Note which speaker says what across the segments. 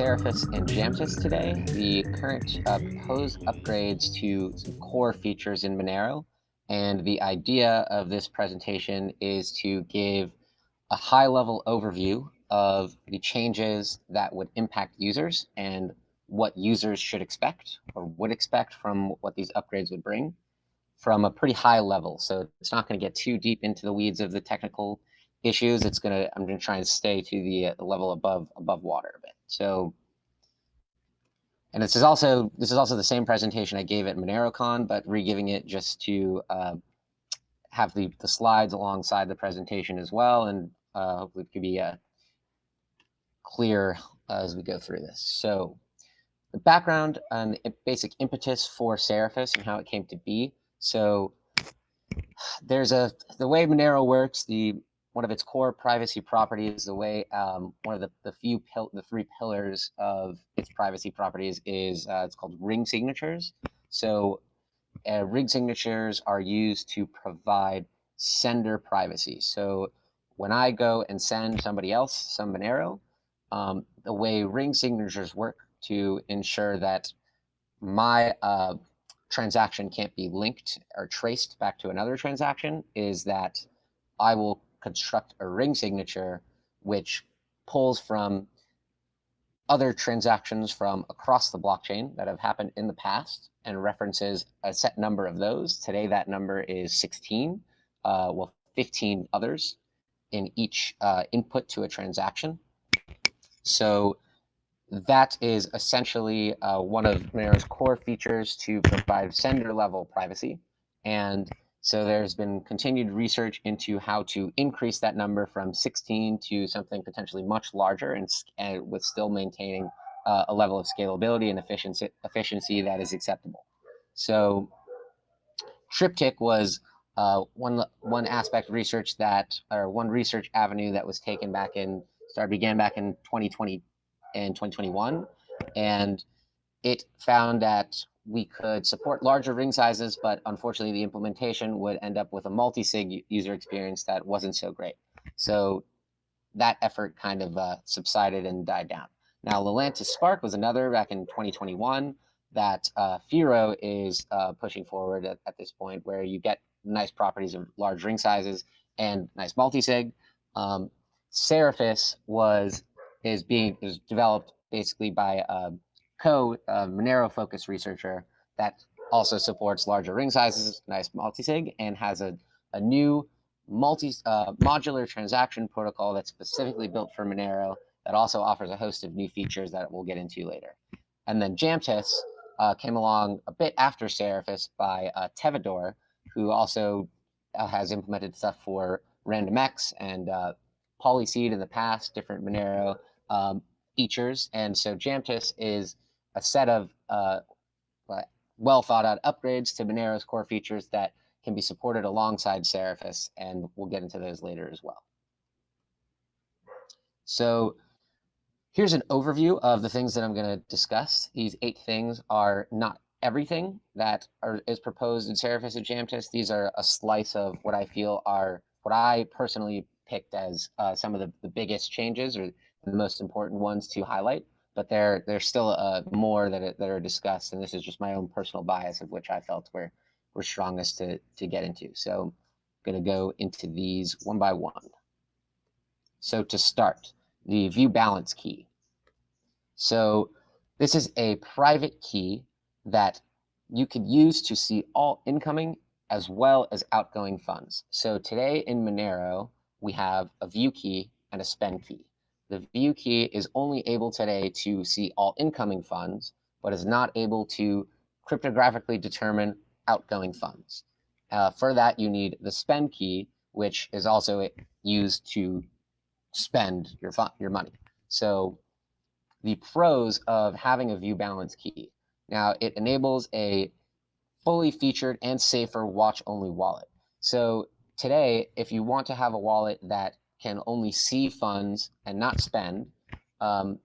Speaker 1: Seraphis and Jamtis today, the current uh, proposed upgrades to some core features in Monero. And the idea of this presentation is to give a high level overview of the changes that would impact users and what users should expect or would expect from what these upgrades would bring from a pretty high level. So it's not going to get too deep into the weeds of the technical issues. It's going to I'm going to try and stay to the, uh, level above above water a bit. So and this is also this is also the same presentation I gave at MoneroCon, but re-giving it just to uh, have the, the slides alongside the presentation as well, and uh, hopefully it could be uh, clear as we go through this. So the background and basic impetus for Seraphis and how it came to be. So there's a the way Monero works. The one of its core privacy properties, the way um, one of the, the few the three pillars of its privacy properties is uh, it's called ring signatures. So uh, ring signatures are used to provide sender privacy. So when I go and send somebody else some Monero, um, the way ring signatures work to ensure that my uh, transaction can't be linked or traced back to another transaction is that I will construct a ring signature which pulls from other transactions from across the blockchain that have happened in the past and references a set number of those. Today, that number is 16, uh, well, 15 others in each uh, input to a transaction. So that is essentially uh, one of Monero's core features to provide sender level privacy. And so there's been continued research into how to increase that number from 16 to something potentially much larger and, and with still maintaining uh, a level of scalability and efficiency, efficiency that is acceptable. So Triptych was uh, one one aspect research that, or one research avenue that was taken back in, started began back in 2020 and 2021, and it found that we could support larger ring sizes, but unfortunately the implementation would end up with a multi-sig user experience that wasn't so great. So that effort kind of uh, subsided and died down. Now, Lelantus Spark was another back in 2021 that uh, Firo is uh, pushing forward at, at, this point, where you get nice properties of large ring sizes and nice multi-sig. Um, Seraphis was is being is developed basically by a co uh, Monero focused researcher that also supports larger ring sizes, nice multisig, and has a, a new multi uh, modular transaction protocol that's specifically built for Monero that also offers a host of new features that we'll get into later. And then Jamtis uh, came along a bit after Seraphis by uh, Tevador, who also uh, has implemented stuff for RandomX and uh, Polyseed in the past, different Monero um, features. And so Jamtis is a set of uh, well thought out upgrades to Monero's core features that can be supported alongside Seraphis, and we'll get into those later as well. So here's an overview of the things that I'm going to discuss. These eight things are not everything that are, is proposed in Seraphis and Jamtis. These are a slice of what I feel are what I personally picked as uh, some of the, the biggest changes or the most important ones to highlight but there there's still uh, more that that are discussed, and this is just my own personal bias of which I felt were were strongest to to get into. So I'm going to go into these one by one. So to start, the view balance key. So this is a private key that you could use to see all incoming as well as outgoing funds. So today in Monero, we have a view key and a spend key. The view key is only able today to see all incoming funds, but is not able to cryptographically determine outgoing funds. Uh, for that, you need the spend key, which is also used to spend your your money. So the pros of having a view balance key. Now it enables a fully featured and safer watch only wallet. So today, if you want to have a wallet that can only see funds and not spend, um,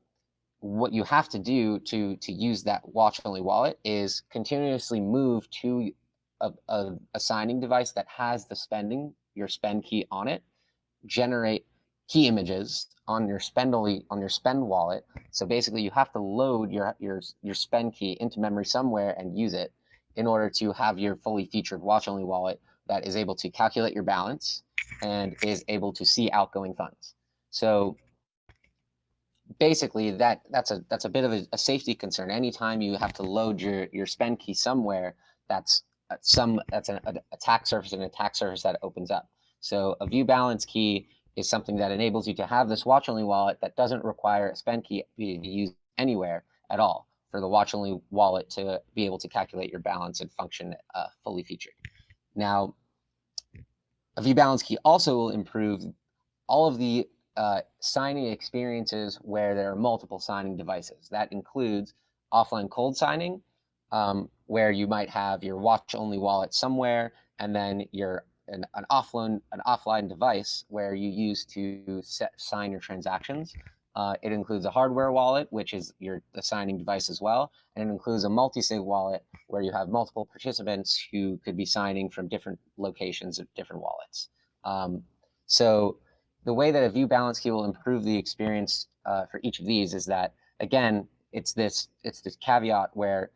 Speaker 1: what you have to do to to use that watch only wallet is continuously move to a, a, a, signing device that has the spending your spend key on it generate key images on your spend only on your spend wallet. So basically you have to load your your your spend key into memory somewhere and use it in order to have your fully featured watch only wallet that is able to calculate your balance and is able to see outgoing funds so basically that that's a that's a bit of a, a, safety concern. Anytime you have to load your your spend key somewhere, that's some that's an attack surface and attack surface that opens up. So a view balance key is something that enables you to have this watch only wallet that doesn't require a spend key to be used anywhere at all for the watch only wallet to be able to calculate your balance and function uh, fully featured. Now, a view balance key also will improve all of the uh, signing experiences where there are multiple signing devices. That includes offline cold signing, um, where you might have your watch-only wallet somewhere, and then your an, an offline an offline device where you use to set, sign your transactions. Uh, it includes a hardware wallet, which is your the signing device as well, and it includes a multi-sig wallet where you have multiple participants who could be signing from different locations of different wallets. Um, so the way that a view balance key will improve the experience uh, for each of these is that again, it's this it's this caveat where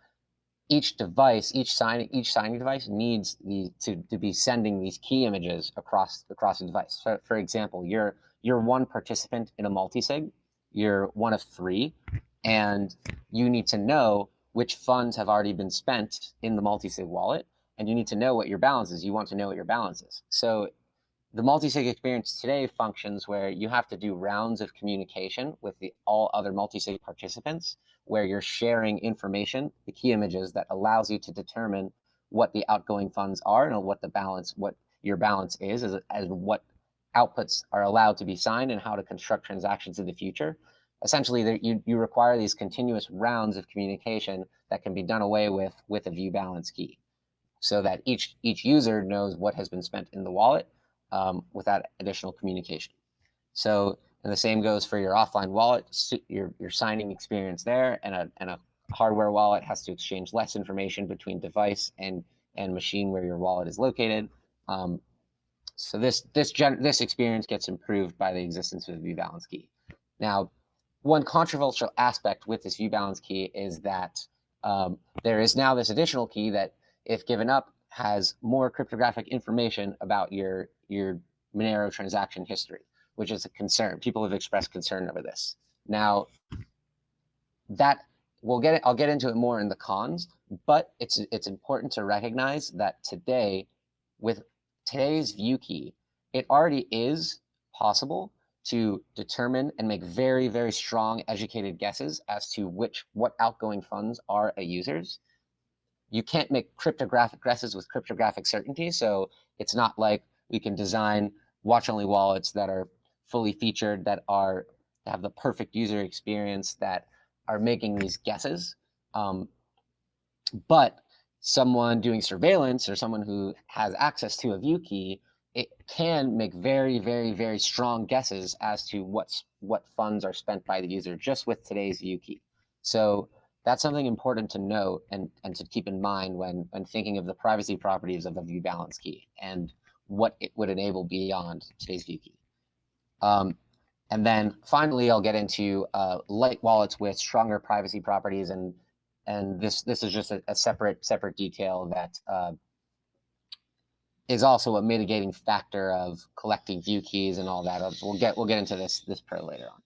Speaker 1: each device, each signing each signing device needs the to, to be sending these key images across across the device. So for example, you're you're one participant in a multi-sig, you're one of three, and you need to know which funds have already been spent in the multi-sig wallet, and you need to know what your balance is. You want to know what your balance is. So the multi-sig experience today functions where you have to do rounds of communication with the all other multi-sig participants where you're sharing information, the key images that allows you to determine what the outgoing funds are and what the balance, what your balance is, as, as what outputs are allowed to be signed and how to construct transactions in the future. Essentially, you, you require these continuous rounds of communication that can be done away with with a view balance key so that each, each user knows what has been spent in the wallet um, without additional communication. So, and the same goes for your offline wallet, your, your signing experience there, and a, and a hardware wallet has to exchange less information between device and, and machine where your wallet is located. Um, so this, this, gen this experience gets improved by the existence of the view balance key. Now, one controversial aspect with this view balance key is that um, there is now this additional key that if given up has more cryptographic information about your your Monero transaction history, which is a concern. People have expressed concern over this. Now, that we'll get it, I'll get into it more in the cons, but it's it's important to recognize that today, with today's view key, it already is possible to determine and make very, very strong educated guesses as to which what outgoing funds are a user's. You can't make cryptographic guesses with cryptographic certainty. So it's not like we can design watch-only wallets that are fully featured, that are have the perfect user experience, that are making these guesses. Um, but someone doing surveillance or someone who has access to a view key, it can make very, very, very strong guesses as to what's what funds are spent by the user just with today's view key. So that's something important to note and, and to keep in mind when, when thinking of the privacy properties of the view balance key. And what it would enable beyond today's view key. Um, and then finally, I'll get into uh, light wallets with stronger privacy properties, and and this this is just a, a separate separate detail that uh, is also a mitigating factor of collecting view keys and all that. We'll get we'll get into this this pro later on.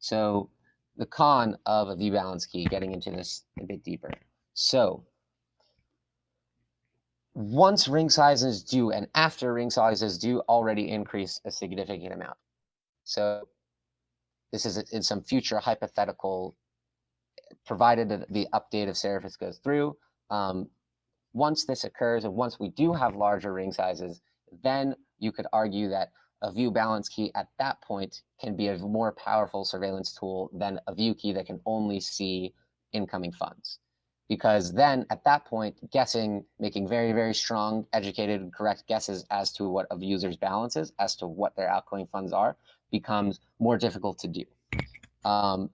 Speaker 1: So the con of a view balance key, getting into this a bit deeper. So once ring sizes do and after ring sizes do already increase a significant amount. So this is in some future hypothetical, provided that the update of Seraphis goes through. Um, once this occurs and once we do have larger ring sizes, then you could argue that a view balance key at that point can be a more powerful surveillance tool than a view key that can only see incoming funds because then at that point, guessing, making very, very strong, educated, correct guesses as to what a user's balance is, as to what their outgoing funds are, becomes more difficult to do. Um,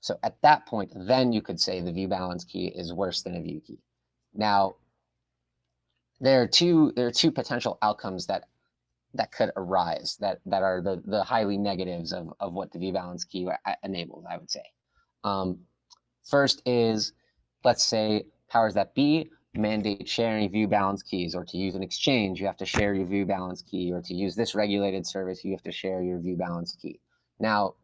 Speaker 1: so at that point, then you could say the view balance key is worse than a view key. Now, there are two there are two potential outcomes that that could arise that that are the the highly negatives of of what the view balance key enables. I would say. Um, first is let's say powers that be mandate sharing view balance keys, or to use an exchange, you have to share your view balance key, or to use this regulated service, you have to share your view balance key. Now,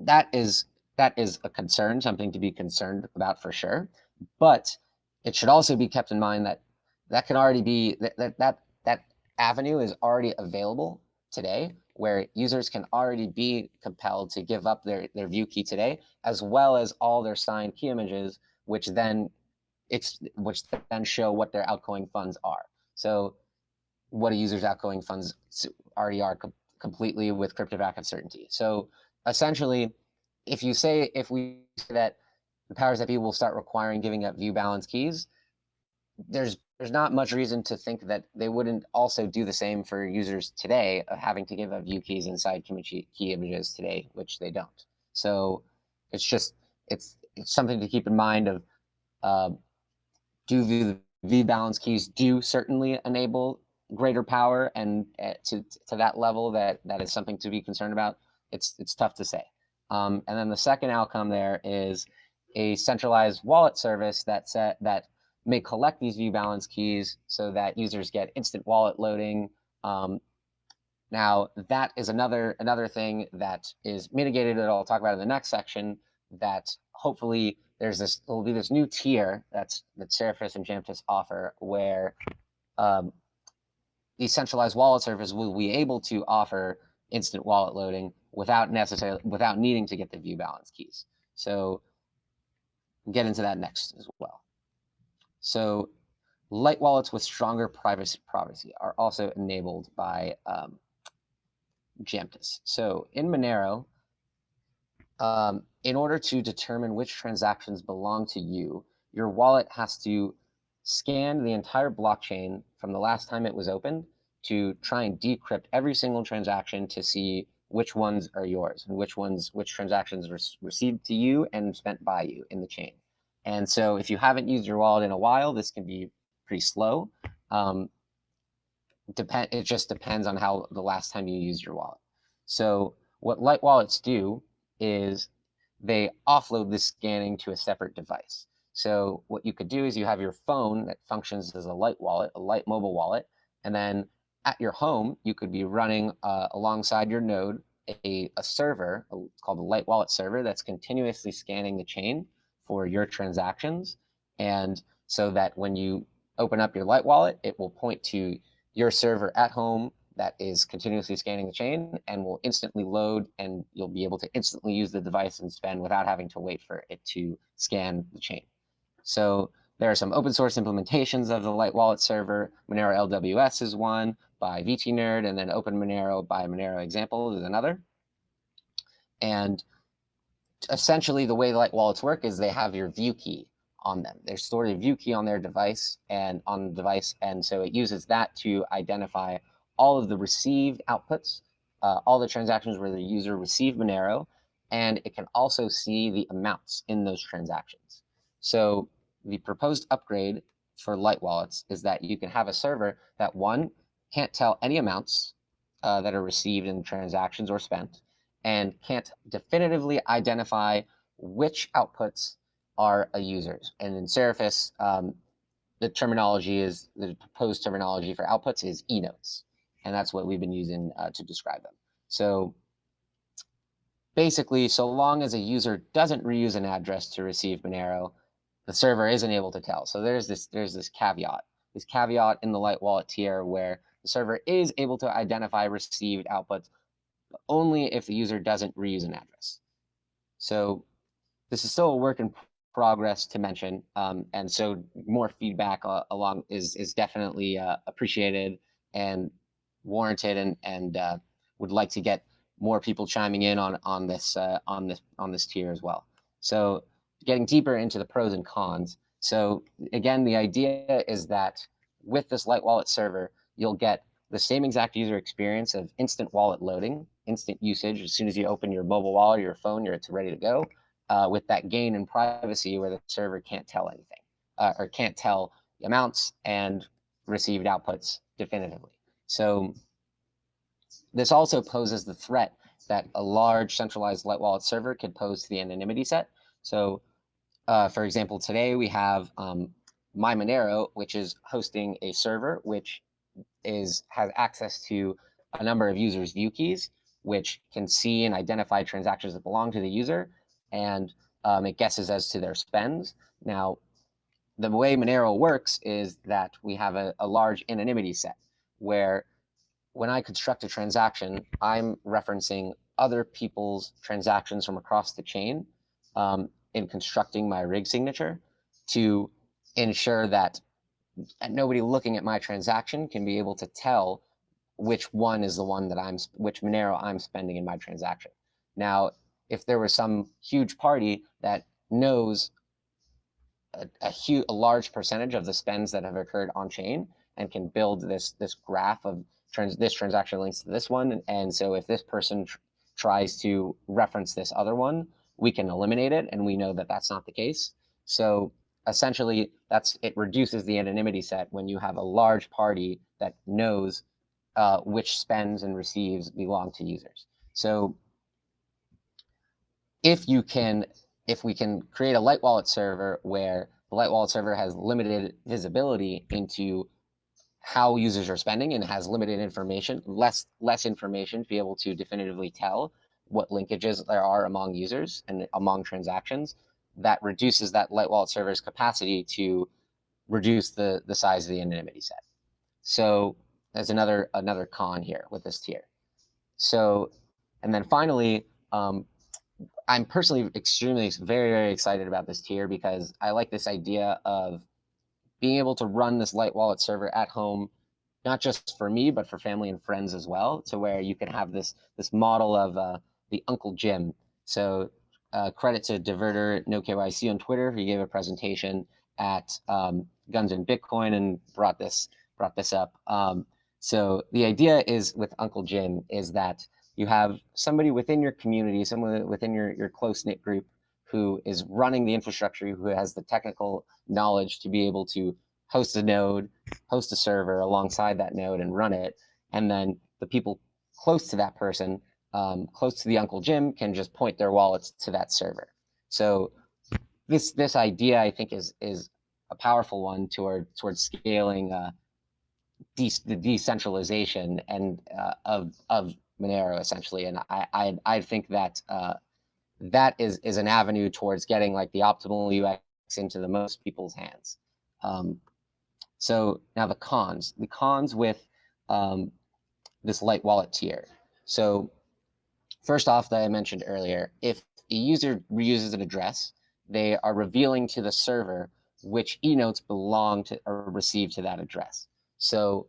Speaker 1: that is that is a concern, something to be concerned about for sure. But it should also be kept in mind that that can already be that that that, that avenue is already available today where users can already be compelled to give up their, their view key today, as well as all their signed key images, which then it's which then show what their outgoing funds are. So what a user's outgoing funds already are com completely with cryptographic certainty. So essentially, if you say if we say that the powers that be will start requiring giving up view balance keys, there's there's not much reason to think that they wouldn't also do the same for users today of having to give up view keys inside key images today, which they don't. So it's just it's it's something to keep in mind of uh, do view view balance keys do certainly enable greater power and uh, to to that level that that is something to be concerned about. It's it's tough to say. Um, and then the second outcome there is a centralized wallet service that set that may collect these view balance keys so that users get instant wallet loading. Um, now that is another another thing that is mitigated that I'll talk about in the next section that hopefully there's this there'll be this new tier that's that Seraphis and Jamtis offer where um, the centralized wallet service will be able to offer instant wallet loading without necessarily without needing to get the view balance keys. So get into that next as well. So light wallets with stronger privacy, privacy are also enabled by um, Jamtis. So in Monero, um, in order to determine which transactions belong to you, your wallet has to scan the entire blockchain from the last time it was opened to try and decrypt every single transaction to see which ones are yours and which ones, which transactions were received to you and spent by you in the chain. And so if you haven't used your wallet in a while, this can be pretty slow. Um, depend, it just depends on how the last time you used your wallet. So what light wallets do is they offload the scanning to a separate device. So what you could do is you have your phone that functions as a light wallet, a light mobile wallet, and then at your home, you could be running uh, alongside your node a, a server a, called a light wallet server that's continuously scanning the chain for your transactions. And so that when you open up your Light Wallet, it will point to your server at home that is continuously scanning the chain and will instantly load and you'll be able to instantly use the device and spend without having to wait for it to scan the chain. So there are some open source implementations of the Light Wallet server. Monero LWS is one by VTNerd, and then Open Monero by Monero Example is another. And essentially the way light wallets work is they have your view key on them. They store the view key on their device and on the device, and so it uses that to identify all of the received outputs, uh, all the transactions where the user received Monero, and it can also see the amounts in those transactions. So the proposed upgrade for light wallets is that you can have a server that one can't tell any amounts uh, that are received in transactions or spent, and can't definitively identify which outputs are a user's. And in Seraphis, um, the terminology is, the proposed terminology for outputs is e-notes. And that's what we've been using uh, to describe them. So basically, so long as a user doesn't reuse an address to receive Monero, the server isn't able to tell. So there's this, there's this caveat, this caveat in the Light Wallet tier where the server is able to identify received outputs only if the user doesn't reuse an address. So this is still a work in progress to mention, um, and so more feedback uh, along is is definitely uh, appreciated and warranted, and and uh, would like to get more people chiming in on on this uh, on this on this tier as well. So getting deeper into the pros and cons. So again, the idea is that with this Light Wallet server, you'll get the same exact user experience of instant wallet loading instant usage. As soon as you open your mobile wallet or your phone, it's ready to go. Uh, with that gain in privacy, where the server can't tell anything uh, or can't tell amounts and received outputs definitively. So this also poses the threat that a large centralized light wallet server could pose to the anonymity set. So uh, for example, today we have um, MyMonero, which is hosting a server which is has access to a number of users' view keys, which can see and identify transactions that belong to the user, and um, it guesses as to their spends. Now, the way Monero works is that we have a, a large anonymity set where when I construct a transaction, I'm referencing other people's transactions from across the chain um, in constructing my ring signature to ensure that nobody looking at my transaction can be able to tell which one is the one that I'm, which Monero I'm spending in my transaction. Now, if there was some huge party that knows a, a huge, a large percentage of the spends that have occurred on chain and can build this this graph of trans, this transaction links to this one, and so if this person tr tries to reference this other one, we can eliminate it, and we know that that's not the case. So essentially, that's it reduces the anonymity set when you have a large party that knows uh, which spends and receives belong to users. So if you can, if we can create a light wallet server where the light wallet server has limited visibility into how users are spending and has limited information, less less information to be able to definitively tell what linkages there are among users and among transactions, that reduces that light wallet server's capacity to reduce the, the size of the anonymity set. So there's another another con here with this tier. So, and then finally, um, I'm personally extremely very very excited about this tier because I like this idea of being able to run this light wallet server at home, not just for me but for family and friends as well, to where you can have this this model of uh, the Uncle Jim. So uh, credit to Diverter No KYC on Twitter. He gave a presentation at um, Guns and Bitcoin and brought this brought this up. Um, so the idea is with Uncle Jim is that you have somebody within your community, someone within your, your close knit group who is running the infrastructure, who has the technical knowledge to be able to host a node, host a server alongside that node and run it. And then the people close to that person um, close to the Uncle Jim can just point their wallets to that server. So this this idea, I think, is is a powerful one toward towards scaling uh, de the decentralization and uh, of of Monero essentially. And I I, I think that uh, that is is an avenue towards getting like the optimal UX into the most people's hands. Um, so now the cons, the cons with um, this light wallet tier. So First off, that I mentioned earlier, if a user reuses an address, they are revealing to the server which e-notes belong to or receive to that address. So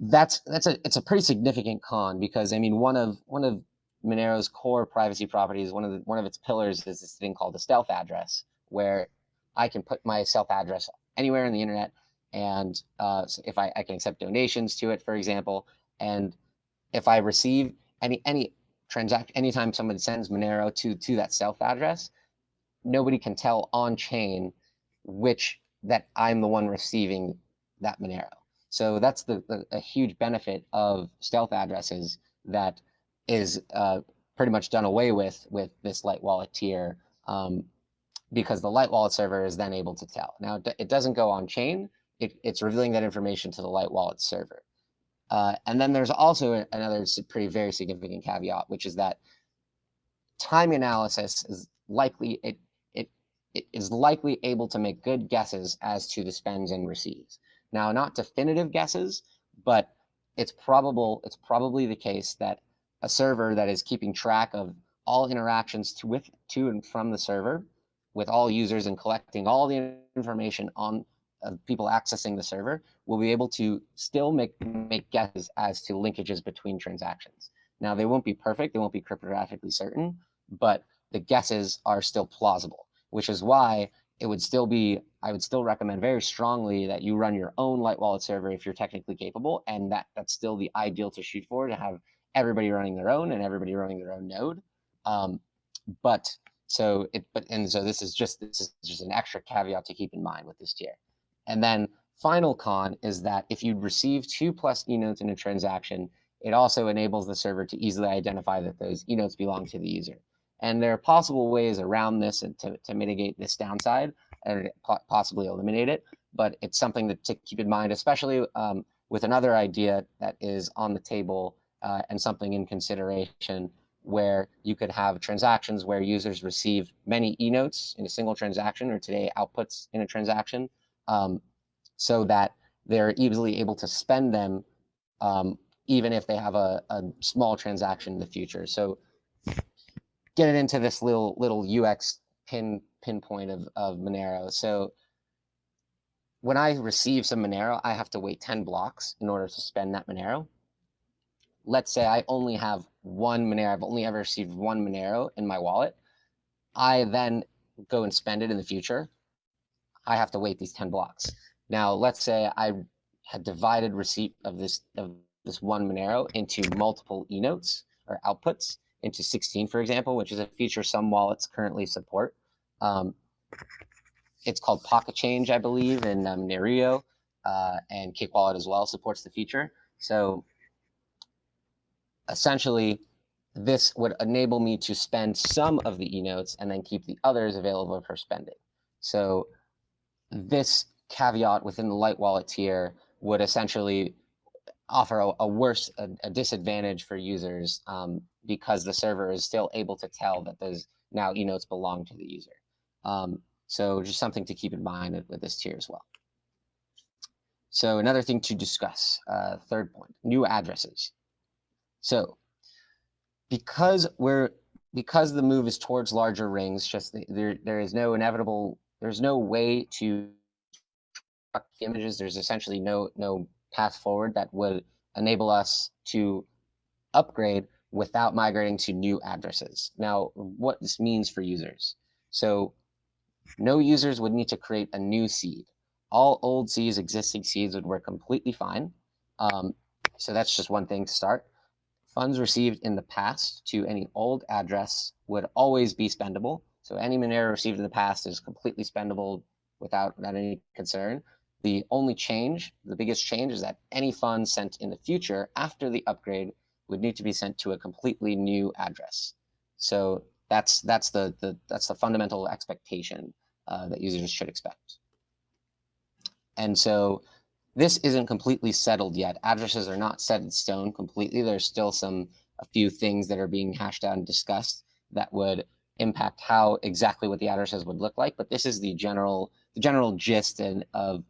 Speaker 1: that's that's a it's a pretty significant con because I mean one of one of Monero's core privacy properties, one of the, one of its pillars is this thing called the stealth address, where I can put my stealth address anywhere on the internet, and uh, so if I, I can accept donations to it, for example, and if I receive any any transact anytime someone sends Monero to to that stealth address, nobody can tell on chain which that I'm the one receiving that Monero. So that's the, the a huge benefit of stealth addresses that is uh, pretty much done away with with this light wallet tier um, because the light wallet server is then able to tell. Now it doesn't go on chain. It, it's revealing that information to the light wallet server. Uh, and then there's also another pretty very significant caveat, which is that time analysis is likely it it it is likely able to make good guesses as to the spends and receives. Now, not definitive guesses, but it's probable it's probably the case that a server that is keeping track of all interactions to with to and from the server with all users and collecting all the information on of people accessing the server will be able to still make make guesses as to linkages between transactions. Now they won't be perfect, they won't be cryptographically certain, but the guesses are still plausible, which is why it would still be I would still recommend very strongly that you run your own light wallet server if you're technically capable, and that that's still the ideal to shoot for to have everybody running their own and everybody running their own node. Um, but so it, but and so this is just this is just an extra caveat to keep in mind with this tier. And then final con is that if you receive two plus e-notes in a transaction, it also enables the server to easily identify that those e-notes belong to the user. And there are possible ways around this and to, to mitigate this downside and possibly eliminate it. But it's something that to keep in mind, especially um, with another idea that is on the table uh, and something in consideration where you could have transactions where users receive many e-notes in a single transaction or today outputs in a transaction um, so that they're easily able to spend them um, even if they have a, a small transaction in the future. So getting into this little little UX pin pinpoint of, of Monero. So when I receive some Monero, I have to wait 10 blocks in order to spend that Monero. Let's say I only have one Monero, I've only ever received one Monero in my wallet. I then go and spend it in the future. I have to wait these 10 blocks. Now, let's say I had divided receipt of this of this one Monero into multiple e-notes or outputs into 16, for example, which is a feature some wallets currently support. Um, it's called Pocket Change, I believe, in um, uh, and Cake Wallet as well supports the feature. So essentially, this would enable me to spend some of the e-notes and then keep the others available for spending. So this caveat within the light wallet tier would essentially offer a, a worse a, a, disadvantage for users um, because the server is still able to tell that those now e-notes belong to the user. Um, so just something to keep in mind with this tier as well. So another thing to discuss, uh, third point, new addresses. So because we're because the move is towards larger rings, just there there is no inevitable there's no way to images. There's essentially no no path forward that would enable us to upgrade without migrating to new addresses. Now, what this means for users. So no users would need to create a new seed. All old seeds, existing seeds would work completely fine. Um, so that's just one thing to start. Funds received in the past to any old address would always be spendable. So any Monero received in the past is completely spendable without, without any concern. The only change, the biggest change is that any funds sent in the future after the upgrade would need to be sent to a completely new address. So that's that's the, the that's the fundamental expectation uh, that users should expect. And so this isn't completely settled yet. Addresses are not set in stone completely. There's still some a few things that are being hashed out and discussed that would impact how exactly what the addresses would look like. But this is the general the general gist and of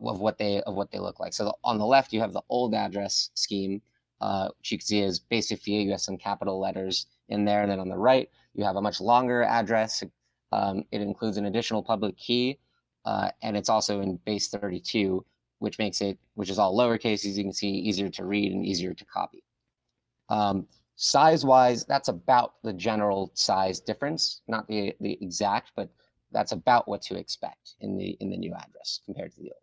Speaker 1: of what they of what they look like. So on the left, you have the old address scheme, uh, which you can see is basically. You have some capital letters in there. And then on the right, you have a much longer address. Um, it includes an additional public key, uh, and it's also in base 32, which makes it, which is all lowercase, as you can see, easier to read and easier to copy. Um, Size-wise, that's about the general size difference, not the, the exact, but that's about what to expect in the in the new address compared to the old.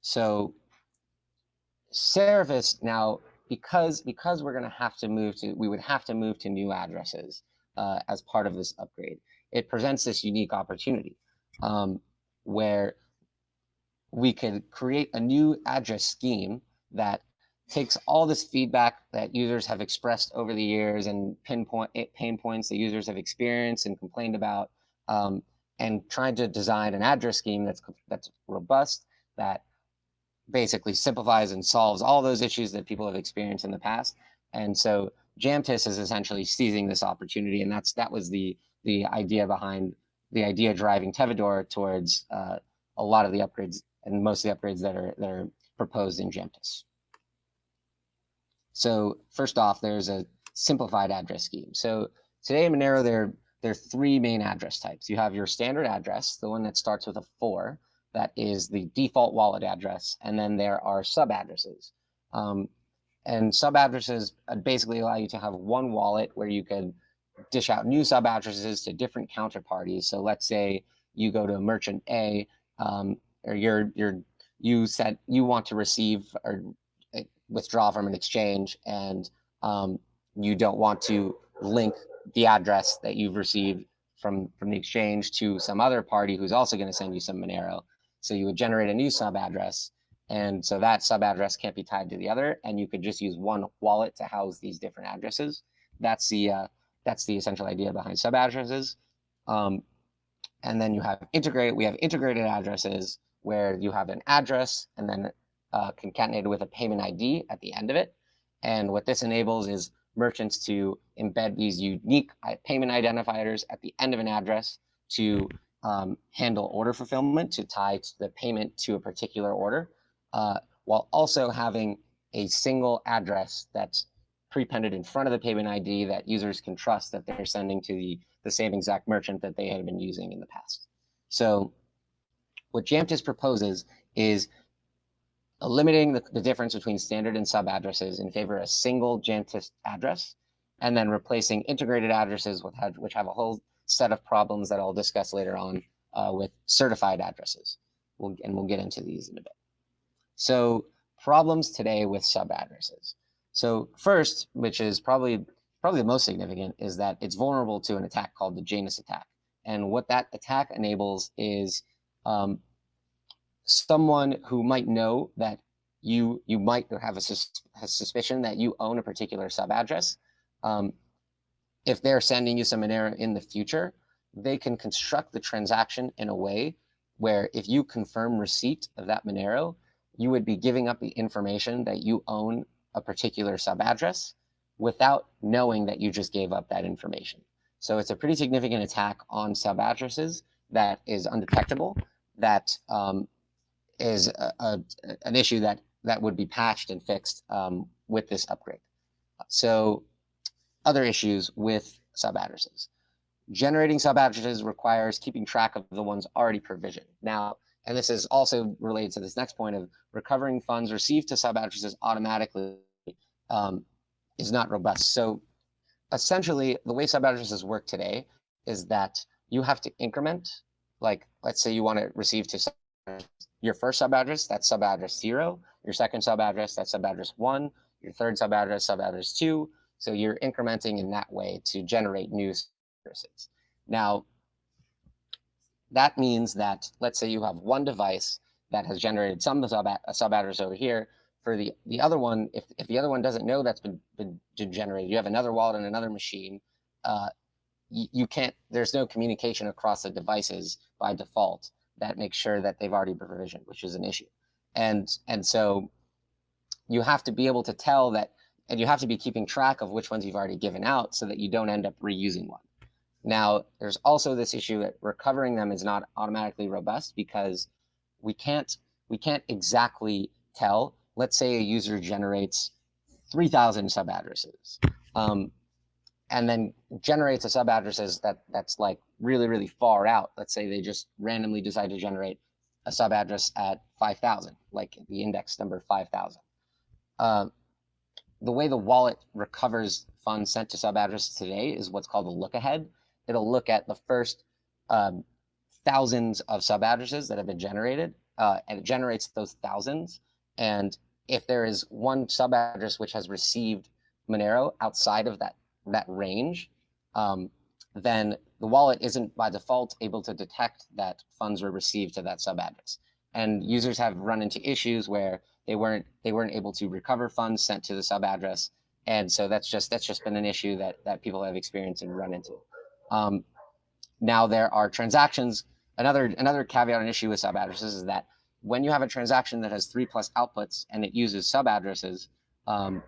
Speaker 1: So Seraphis now, because because we're going to have to move to, we would have to move to new addresses uh, as part of this upgrade. It presents this unique opportunity um, where we could create a new address scheme that takes all this feedback that users have expressed over the years and pinpoint eh, pain points that users have experienced and complained about, um, and trying to design an address scheme that's that's robust, that basically simplifies and solves all those issues that people have experienced in the past. And so Jamtis is essentially seizing this opportunity, and that's that was the the idea behind the idea driving Tevador towards uh, a lot of the upgrades and most of the upgrades that are that are proposed in Jamtis. So first off, there's a simplified address scheme. So today in Monero, there, there are three main address types. You have your standard address, the one that starts with a four, that is the default wallet address. And then there are sub addresses. Um, and sub addresses uh, basically allow you to have one wallet where you can dish out new sub addresses to different counterparties. So let's say you go to merchant A, um, or you're, you're, you said you want to receive or withdraw from an exchange and um, you don't want to link the address that you've received from, from the exchange to some other party who's also going to send you some Monero. So you would generate a new sub address. And so that sub address can't be tied to the other. And you could just use one wallet to house these different addresses. That's the, uh, that's the essential idea behind sub addresses. Um, and then you have integrate, we have integrated addresses where you have an address and then uh, concatenated with a payment ID at the end of it. And what this enables is merchants to embed these unique payment identifiers at the end of an address to um, handle order fulfillment, to tie the payment to a particular order, uh, while also having a single address that's prepended in front of the payment ID that users can trust that they're sending to the, the same exact merchant that they had been using in the past. So what Jamtis proposes is limiting the, the difference between standard and sub addresses in favor of a single Jamtis address, and then replacing integrated addresses with which have a whole set of problems that I'll discuss later on uh, with certified addresses. We'll, and we'll get into these in a bit. So problems today with sub addresses. So first, which is probably probably the most significant, is that it's vulnerable to an attack called the Janus attack. And what that attack enables is um, someone who might know that you you might have a, sus a suspicion that you own a particular sub address. Um, if they're sending you some Monero in the future, they can construct the transaction in a way where if you confirm receipt of that Monero, you would be giving up the information that you own a particular sub address without knowing that you just gave up that information. So it's a pretty significant attack on sub addresses that is undetectable, that um, is a, a, an issue that that would be patched and fixed um, with this upgrade. So other issues with sub addresses. Generating sub addresses requires keeping track of the ones already provisioned. Now, and this is also related to this next point of recovering funds received to sub addresses automatically um, is not robust. So essentially, the way sub addresses work today is that you have to increment, like let's say you want to receive to your first sub address, that's sub address zero. Your second sub address, that's sub address one. Your third sub address, sub address two. So you're incrementing in that way to generate new addresses. Now, that means that let's say you have one device that has generated some sub, sub address over here. For the, the other one, if, if the other one doesn't know that's been, been generated, you have another wallet and another machine, uh, you, you can't, there's no communication across the devices by default that makes sure that they've already been provisioned, which is an issue. And, and so you have to be able to tell that, and you have to be keeping track of which ones you've already given out so that you don't end up reusing one. Now, there's also this issue that recovering them is not automatically robust because we can't, we can't exactly tell. Let's say a user generates 3,000 sub addresses. Um, and then generates a sub addresses that that's like really, really far out. Let's say they just randomly decide to generate a sub address at 5,000, like the index number 5,000. Uh, the way the wallet recovers funds sent to sub addresses today is what's called a look ahead. It'll look at the first um, thousands of sub addresses that have been generated, uh, and it generates those thousands. And if there is one sub address which has received Monero outside of that that range, um, then the wallet isn't by default able to detect that funds were received to that sub address. And users have run into issues where they weren't they weren't able to recover funds sent to the sub address. And so that's just that's just been an issue that that people have experienced and run into. Um, now there are transactions. Another another caveat and issue with sub addresses is that when you have a transaction that has three plus outputs and it uses sub addresses, um,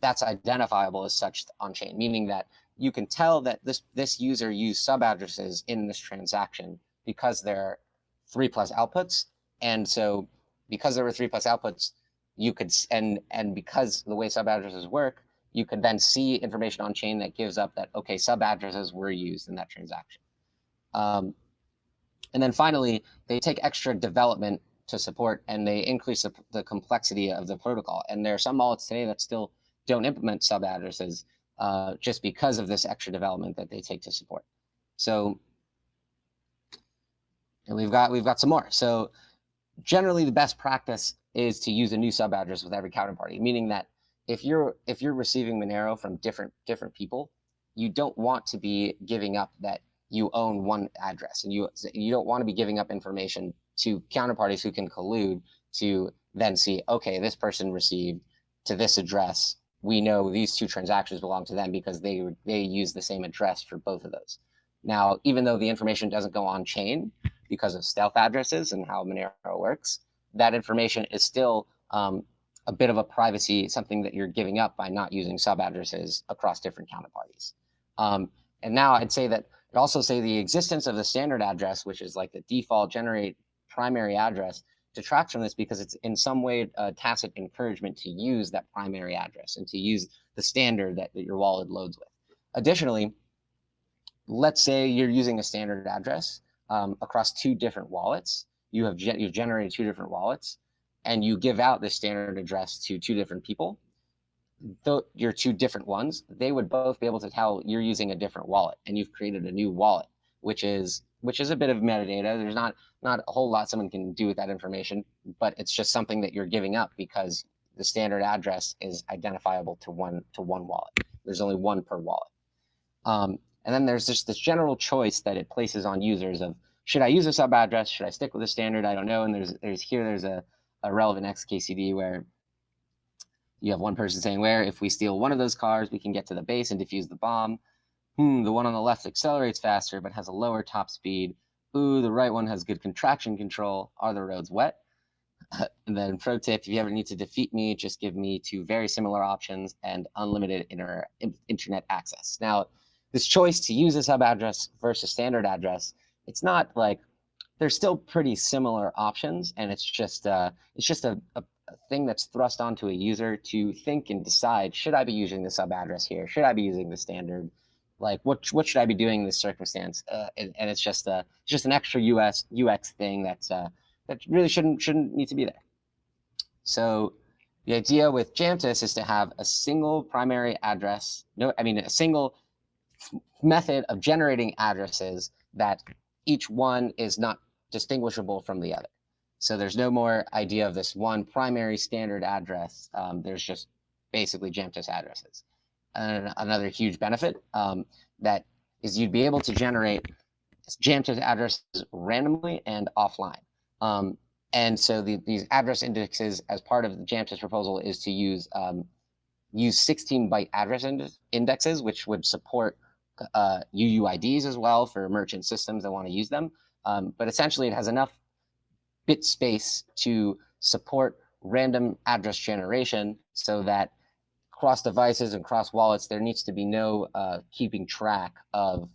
Speaker 1: that's identifiable as such on chain, meaning that you can tell that this, this user used sub addresses in this transaction because there are three plus outputs. And so because there were three plus outputs, you could, and, and because the way sub addresses work, you could then see information on chain that gives up that, okay, sub addresses were used in that transaction. Um, and then finally, they take extra development to support and they increase the, the complexity of the protocol. And there are some wallets today that still don't implement sub addresses uh, just because of this extra development that they take to support. So, we've got we've got some more. So, generally, the best practice is to use a new sub address with every counterparty, meaning that if you're if you're receiving Monero from different different people, you don't want to be giving up that you own one address, and you you don't want to be giving up information to counterparties who can collude to then see, okay, this person received to this address. We know these two transactions belong to them because they they use the same address for both of those. Now, even though the information doesn't go on chain because of stealth addresses and how Monero works, that information is still um, a bit of a privacy, something that you're giving up by not using sub addresses across different counterparties. Um, and now I'd say that I'd also say the existence of the standard address, which is like the default generate primary address, detracts from this because it's in some way a tacit encouragement to use that primary address and to use the standard that, that your wallet loads with. Additionally, let's say you're using a standard address um, across two different wallets. You have ge you've generated two different wallets, and you give out the standard address to two different people. Though your two different ones, they would both be able to tell you're using a different wallet, and you've created a new wallet, which is which is a bit of metadata. There's not not a whole lot someone can do with that information, but it's just something that you're giving up because the standard address is identifiable to one to one wallet. There's only one per wallet. Um, and then there's just this general choice that it places on users of should I use a sub address? Should I stick with the standard? I don't know. And there's there's here there's a, a relevant XKCD where you have one person saying where if we steal one of those cars, we can get to the base and defuse the bomb. Hmm, the one on the left accelerates faster but has a lower top speed. Ooh, the right one has good contraction control. Are the roads wet? and then pro tip, if you ever need to defeat me, just give me two very similar options and unlimited inter internet access. Now, this choice to use a sub address versus standard address, it's not like they're still pretty similar options, and it's just uh, it's just a, a, a, thing that's thrust onto a user to think and decide: should I be using the sub address here? Should I be using the standard? Like, what what should I be doing in this circumstance? Uh, and, and, it's just a just an extra US UX thing that's uh, that really shouldn't shouldn't need to be there. So the idea with Jamtis is to have a single primary address. No, I mean a single method of generating addresses that each one is not distinguishable from the other. So there's no more idea of this one primary standard address. Um, there's just basically Jamtis addresses. And another huge benefit um, that is you'd be able to generate Jamtis addresses randomly and offline. Um, and so the, these address indexes as part of the Jamtis proposal is to use um, use 16 byte address indexes, which would support uh, UUIDs as well for merchant systems that want to use them. Um, but essentially, it has enough bit space to support random address generation so that cross devices and cross wallets, there needs to be no uh, keeping track of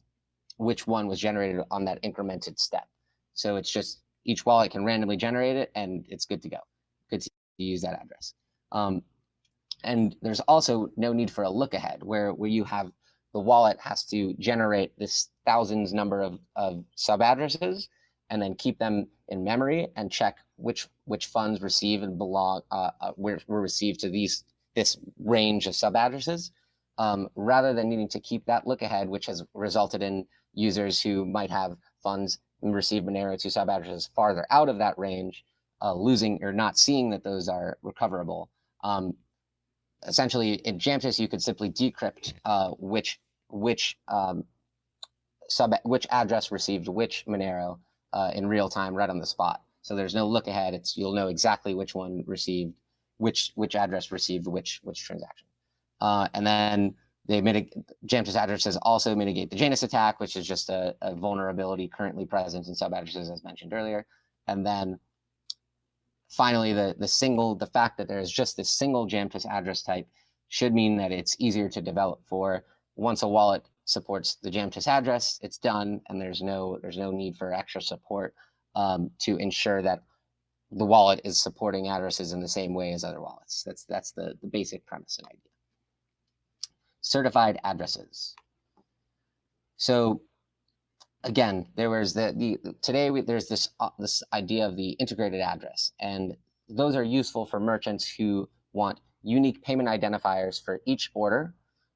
Speaker 1: which one was generated on that incremented step. So it's just each wallet can randomly generate it and it's good to go. Good to use that address. Um, and there's also no need for a look ahead where, where you have the wallet has to generate this thousands number of, of sub addresses and then keep them in memory and check which which funds receive and belong uh, uh, were, were received to these this range of sub addresses um, rather than needing to keep that look ahead which has resulted in users who might have funds and receive Monero to sub addresses farther out of that range uh, losing or not seeing that those are recoverable um, essentially in Jamtis, you could simply decrypt uh, which which um, sub which address received which Monero uh, in real time, right on the spot. So there's no look ahead. It's you'll know exactly which one received which which address received which which transaction. Uh, and then they Jamtis addresses also mitigate the Janus attack, which is just a, a vulnerability currently present in sub addresses, as mentioned earlier. And then finally, the, the single, the fact that there's just this single Jamtis address type should mean that it's easier to develop for. Once a wallet supports the Jamtis address, it's done, and there's no there's no need for extra support um, to ensure that the wallet is supporting addresses in the same way as other wallets. That's that's the, the basic premise and idea. Certified addresses. So again, there was the, the today we, there's this uh, this idea of the integrated address, and those are useful for merchants who want unique payment identifiers for each order.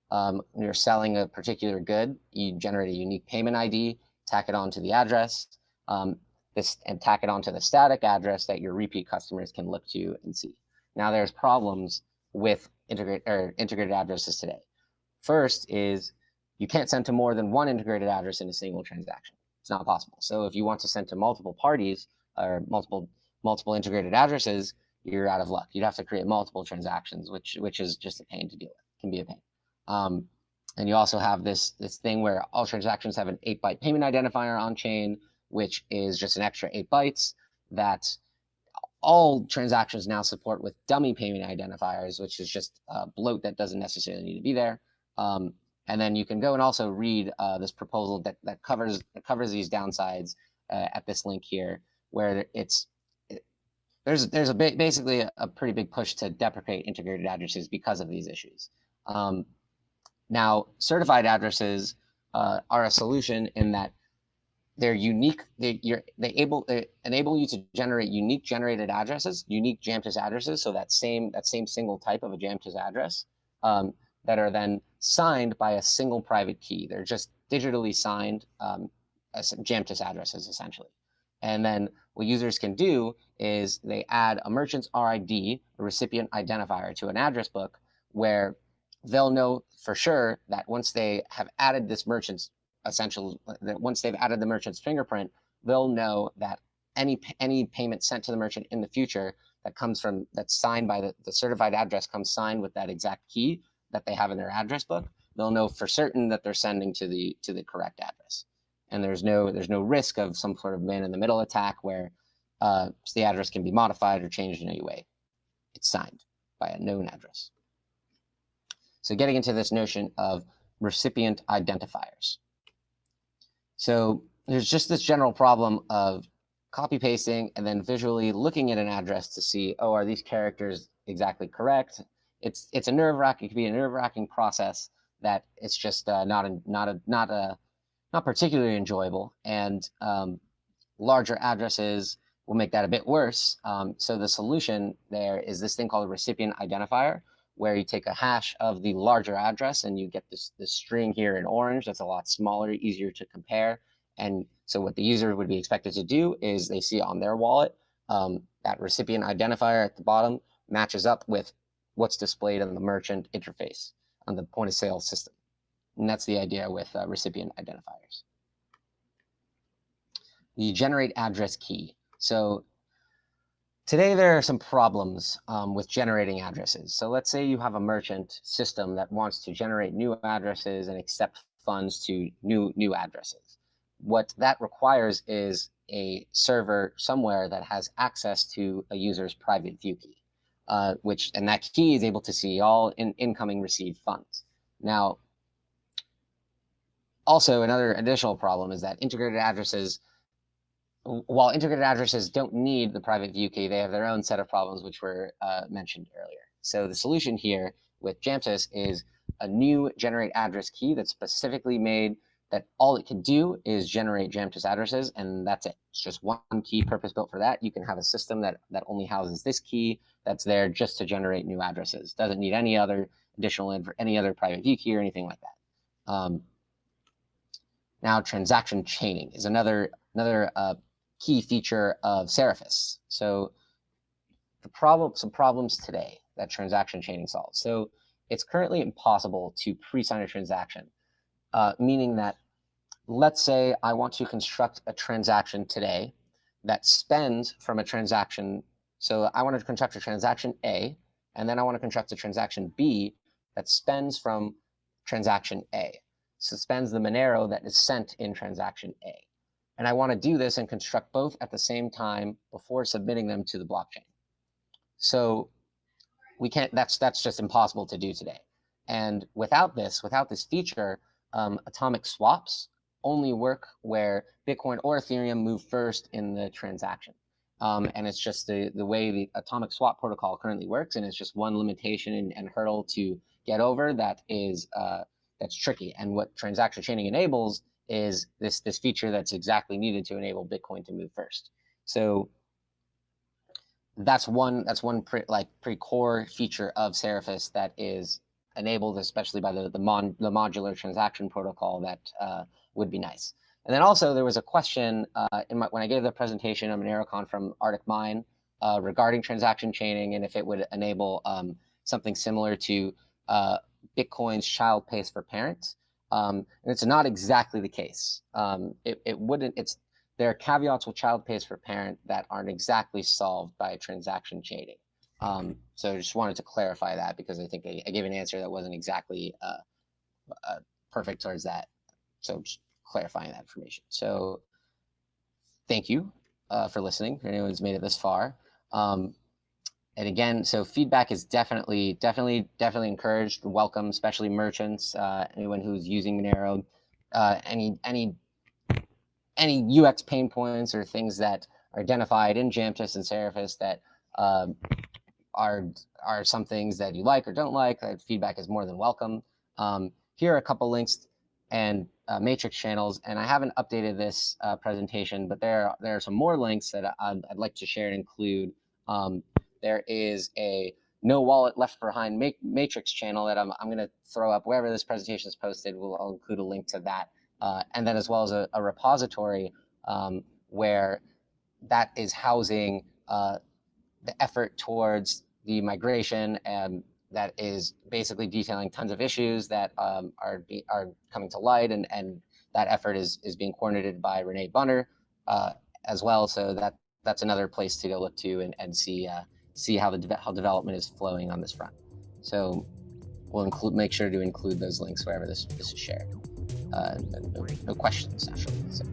Speaker 1: Um, when you're selling a particular good, you generate a unique payment ID, tack it onto the address. Um, this and tack it onto the static address that your repeat customers can look to and see. Now there's problems with integrate or integrated addresses today. First is you can't send to more than one integrated address in a single transaction. It's not possible. So if you want to send to multiple parties or multiple multiple integrated addresses, you're out of luck. You'd have to create multiple transactions, which which is just a pain to deal with. Can be a pain. Um, and you also have this this thing where all transactions have an eight byte payment identifier on chain, which is just an extra eight bytes that all transactions now support with dummy payment identifiers, which is just a bloat that doesn't necessarily need to be there. Um, and then you can go and also read uh, this proposal that, that covers that covers these downsides uh, at this link here, where it's it, there's there's a basically a, a, pretty big push to deprecate integrated addresses because of these issues. Um, now, certified addresses uh, are a solution in that they're unique. They you're they able they enable you to generate unique generated addresses, unique Jamtis addresses. So that same that same single type of a Jamtis address um, that are then signed by a single private key. They're just digitally signed um, as Jamtis addresses essentially. And then what users can do is they add a merchant's RID, a recipient identifier, to an address book where they'll know for sure that once they have added this merchant's essential, that once they've added the merchant's fingerprint, they'll know that any any payment sent to the merchant in the future that comes from that's signed by the, the certified address comes signed with that exact key that they have in their address book, they'll know for certain that they're sending to the to the correct address. And there's no there's no risk of some sort of man in the middle attack where uh, the address can be modified or changed in any way. It's signed by a known address. So getting into this notion of recipient identifiers. So there's just this general problem of copy pasting and then visually looking at an address to see, oh, are these characters exactly correct? it's it's a nerve wracking. It can be a nerve wracking process that it's just uh, not a not a not a not particularly enjoyable. And um, larger addresses will make that a bit worse. Um, so the solution there is this thing called a recipient identifier, where you take a hash of the larger address and you get this this string here in orange. That's a lot smaller, easier to compare. And so what the user would be expected to do is they see on their wallet um, that recipient identifier at the bottom matches up with what's displayed on the merchant interface on the point of sale system. And that's the idea with uh, recipient identifiers. You generate address key. So today there are some problems um, with generating addresses. So let's say you have a merchant system that wants to generate new addresses and accept funds to new new addresses. What that requires is a server somewhere that has access to a user's private view key uh, which and that key is able to see all in, incoming received funds. Now, also another additional problem is that integrated addresses, while integrated addresses don't need the private view key, they have their own set of problems which were uh, mentioned earlier. So the solution here with Jamtis is a new generate address key that's specifically made that all it can do is generate Jamtis addresses, and that's it. It's just one key purpose built for that. You can have a system that, that only houses this key that's there just to generate new addresses. Doesn't need any other additional, in for any other private view key or anything like that. Um, now, transaction chaining is another, another uh, key feature of Seraphis. So the problem, some problems today that transaction chaining solves. So it's currently impossible to pre-sign a transaction uh, meaning that let's say I want to construct a transaction today that spends from a transaction. So I want to construct a transaction A, and then I want to construct a transaction B that spends from transaction A. So spends the Monero that is sent in transaction A. And I want to do this and construct both at the same time before submitting them to the blockchain. So we can't, that's, that's just impossible to do today. And without this, without this feature, um, atomic swaps only work where Bitcoin or Ethereum move first in the transaction. Um, and it's just the, the way the atomic swap protocol currently works. And it's just one limitation and, and hurdle to get over that is uh, that's tricky. And what transaction chaining enables is this, this feature that's exactly needed to enable Bitcoin to move first. So that's one that's one pre, like pretty core feature of Seraphis that is enabled, especially by the the, mon, the modular transaction protocol, that uh, would be nice. and then also there was a question uh, in my, when I gave the presentation on MoneroCon from ArcticMine uh, regarding transaction chaining and if it would enable um, something similar to uh, Bitcoin's child pays for parent. Um, and it's not exactly the case. Um, it, it wouldn't, it's, there are caveats with child pays for parent that aren't exactly solved by transaction chaining. Um, so I just wanted to clarify that because I think I, I gave an answer that wasn't exactly uh, uh, perfect towards that. So just clarifying that information. So thank you uh, for listening. If anyone's made it this far. Um, and again, so feedback is definitely, definitely, definitely encouraged, welcome, especially merchants, uh, anyone who's using Monero, uh, any, any, any UX pain points or things that are identified in Jamtis and Seraphis that um, are are some things that you like or don't like. That feedback is more than welcome. Um, here are a couple links and uh, matrix channels, and I haven't updated this uh, presentation, but there are, there are some more links that I'd, I'd like to share and include. Um, there is a no wallet left behind matrix channel that I'm, I'm going to throw up wherever this presentation is posted. We'll I'll include a link to that, uh, and then as well as a, a repository um, where that is housing uh, the effort towards the migration and that is basically detailing tons of issues that um, are be, are coming to light, and and that effort is is being coordinated by Renee Brunner uh, as well. So that that's another place to go look to and and see uh, see how the de how development is flowing on this front. So we'll include make sure to include those links wherever this this is shared. Uh, no, no questions actually. So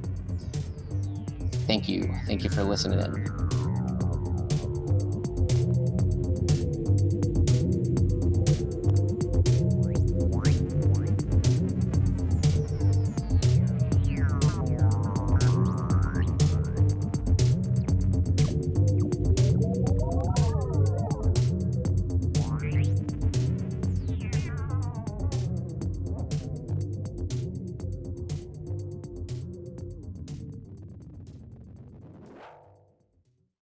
Speaker 1: thank you, thank you for listening in.